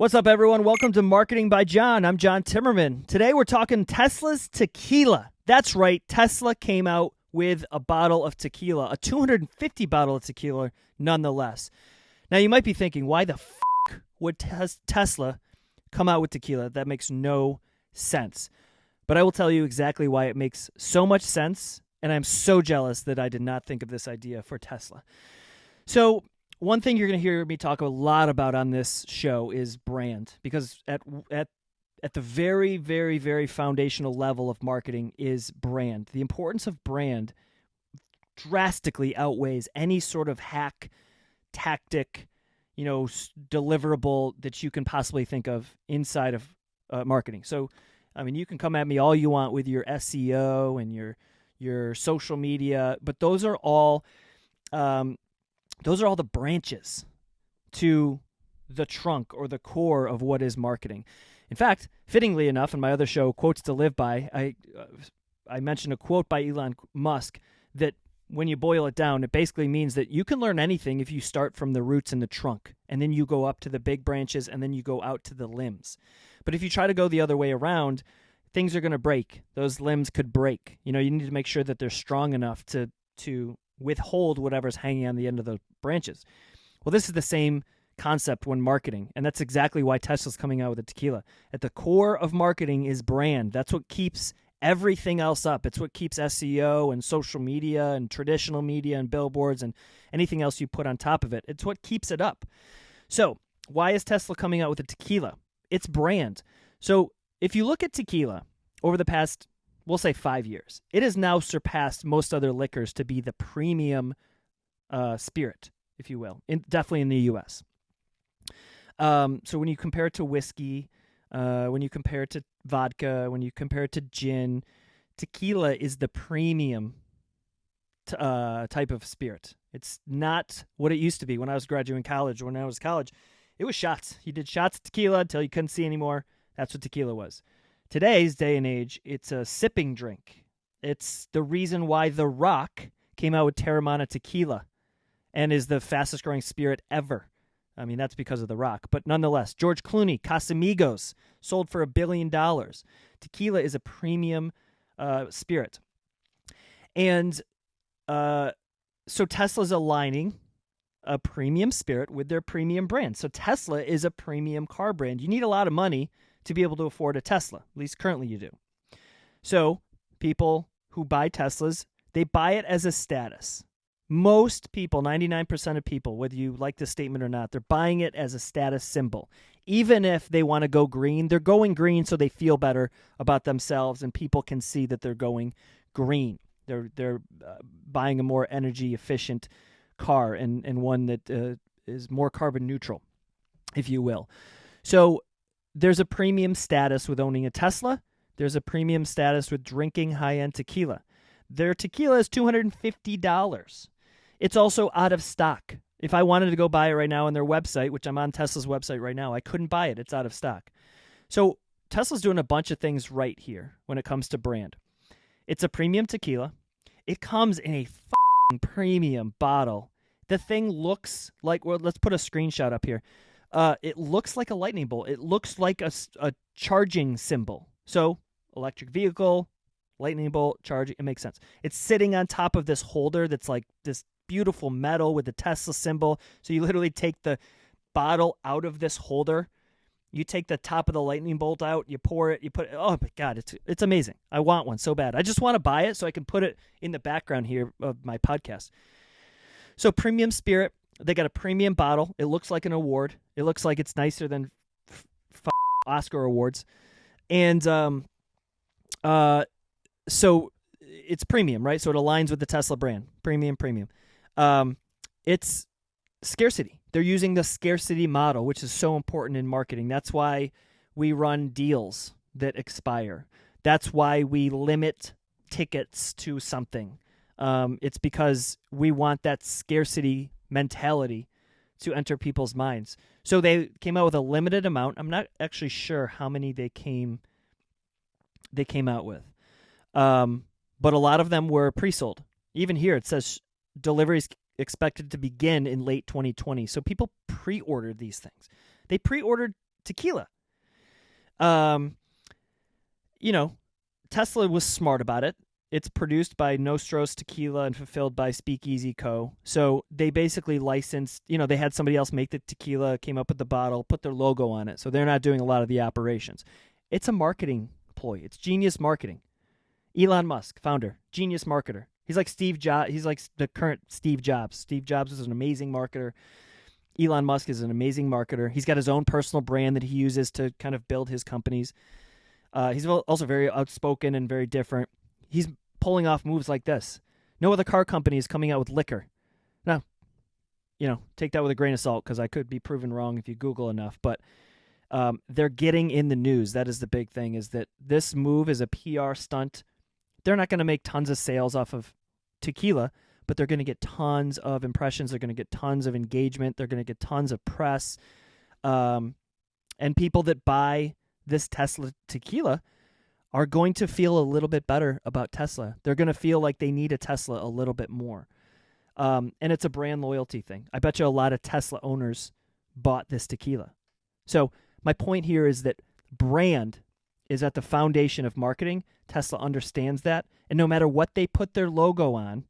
What's up, everyone? Welcome to Marketing by John. I'm John Timmerman. Today we're talking Tesla's tequila. That's right, Tesla came out with a bottle of tequila, a 250 bottle of tequila, nonetheless. Now you might be thinking, why the f would tes- Tesla come out with tequila? That makes no sense. But I will tell you exactly why it makes so much sense, and I'm so jealous that I did not think of this idea for Tesla. So one thing you're going to hear me talk a lot about on this show is brand because at at at the very very very foundational level of marketing is brand. The importance of brand drastically outweighs any sort of hack tactic, you know, deliverable that you can possibly think of inside of uh, marketing. So, I mean, you can come at me all you want with your SEO and your your social media, but those are all um, those are all the branches to the trunk or the core of what is marketing. In fact, fittingly enough, in my other show, Quotes to Live By, I, uh, I mentioned a quote by Elon Musk that when you boil it down, it basically means that you can learn anything if you start from the roots and the trunk, and then you go up to the big branches, and then you go out to the limbs. But if you try to go the other way around, things are going to break. Those limbs could break. You know, you need to make sure that they're strong enough to to withhold whatever's hanging on the end of the branches. Well, this is the same concept when marketing, and that's exactly why Tesla's coming out with a tequila. At the core of marketing is brand. That's what keeps everything else up. It's what keeps SEO and social media and traditional media and billboards and anything else you put on top of it. It's what keeps it up. So, why is Tesla coming out with a tequila? It's brand. So, if you look at tequila over the past we'll say five years. It has now surpassed most other liquors to be the premium uh, spirit, if you will, in, definitely in the U.S. Um, so when you compare it to whiskey, uh, when you compare it to vodka, when you compare it to gin, tequila is the premium t- uh, type of spirit. It's not what it used to be when I was graduating college. When I was college, it was shots. You did shots of tequila until you couldn't see anymore. That's what tequila was. Today's day and age, it's a sipping drink. It's the reason why The Rock came out with Teremana tequila and is the fastest growing spirit ever. I mean, that's because of The Rock. But nonetheless, George Clooney, Casamigos, sold for a billion dollars. Tequila is a premium uh, spirit. And uh, so Tesla's aligning a premium spirit with their premium brand. So Tesla is a premium car brand. You need a lot of money to be able to afford a Tesla. At least currently you do. So people who buy Teslas, they buy it as a status. Most people, 99% of people, whether you like the statement or not, they're buying it as a status symbol. Even if they want to go green, they're going green so they feel better about themselves and people can see that they're going green. They're they're uh, buying a more energy efficient car and and one that uh, is more carbon neutral, if you will. So there's a premium status with owning a Tesla. There's a premium status with drinking high end tequila. Their tequila is $250. It's also out of stock. If I wanted to go buy it right now on their website, which I'm on Tesla's website right now, I couldn't buy it. It's out of stock. So Tesla's doing a bunch of things right here when it comes to brand. It's a premium tequila. It comes in a premium bottle. The thing looks like, well, let's put a screenshot up here. Uh, it looks like a lightning bolt. It looks like a, a charging symbol. So, electric vehicle, lightning bolt, charging. It makes sense. It's sitting on top of this holder that's like this beautiful metal with the Tesla symbol. So, you literally take the bottle out of this holder. You take the top of the lightning bolt out, you pour it, you put it. Oh my god, it's it's amazing. I want one so bad. I just want to buy it so I can put it in the background here of my podcast. So premium spirit, they got a premium bottle. It looks like an award. It looks like it's nicer than f- Oscar awards, and um, uh, so it's premium, right? So it aligns with the Tesla brand, premium, premium. Um, it's scarcity. They're using the scarcity model, which is so important in marketing. That's why we run deals that expire. That's why we limit tickets to something. Um, it's because we want that scarcity mentality to enter people's minds. So they came out with a limited amount. I'm not actually sure how many they came they came out with. Um, but a lot of them were pre-sold. Even here it says deliveries expected to begin in late 2020. So people pre-ordered these things. They pre-ordered tequila. Um, you know, Tesla was smart about it. It's produced by Nosotros Tequila and fulfilled by Speakeasy Co. So they basically licensed, you know, they had somebody else make the tequila, came up with the bottle, put their logo on it. So they're not doing a lot of the operations. It's a marketing ploy. It's genius marketing. Elon Musk, founder, genius marketer. He's like Steve Jobs. He's like the current Steve Jobs. Steve Jobs was an amazing marketer. Elon Musk is an amazing marketer. He's got his own personal brand that he uses to kind of build his companies. Uh, he's also very outspoken and very different. He's pulling off moves like this. No other car company is coming out with liquor. Now, you know, take that with a grain of salt because I could be proven wrong if you Google enough. But um, they're getting in the news. That is the big thing. Is that this move is a PR stunt. They're not going to make tons of sales off of tequila, but they're going to get tons of impressions. They're going to get tons of engagement. They're going to get tons of press. Um, and people that buy this Tesla tequila are going to feel a little bit better about Tesla. They're going to feel like they need a Tesla a little bit more. Um, and it's a brand loyalty thing. I bet you a lot of Tesla owners bought this tequila. So, my point here is that brand is at the foundation of marketing. Tesla understands that. And no matter what they put their logo on,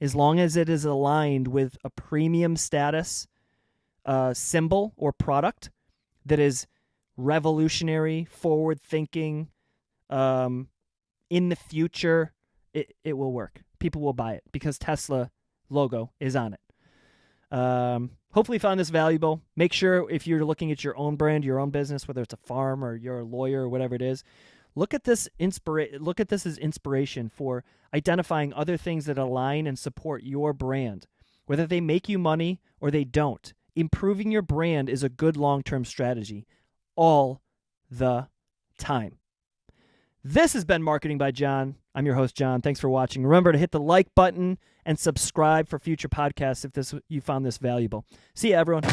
as long as it is aligned with a premium status uh, symbol or product that is revolutionary, forward thinking, um, in the future, it, it will work. People will buy it because Tesla logo is on it. Um, hopefully, you found this valuable. Make sure if you're looking at your own brand, your own business, whether it's a farm or you're a lawyer or whatever it is, look at this inspira- Look at this as inspiration for identifying other things that align and support your brand, whether they make you money or they don't. Improving your brand is a good long-term strategy, all the time. This has been Marketing by John. I'm your host, John. Thanks for watching. Remember to hit the like button and subscribe for future podcasts if this you found this valuable. See you, everyone.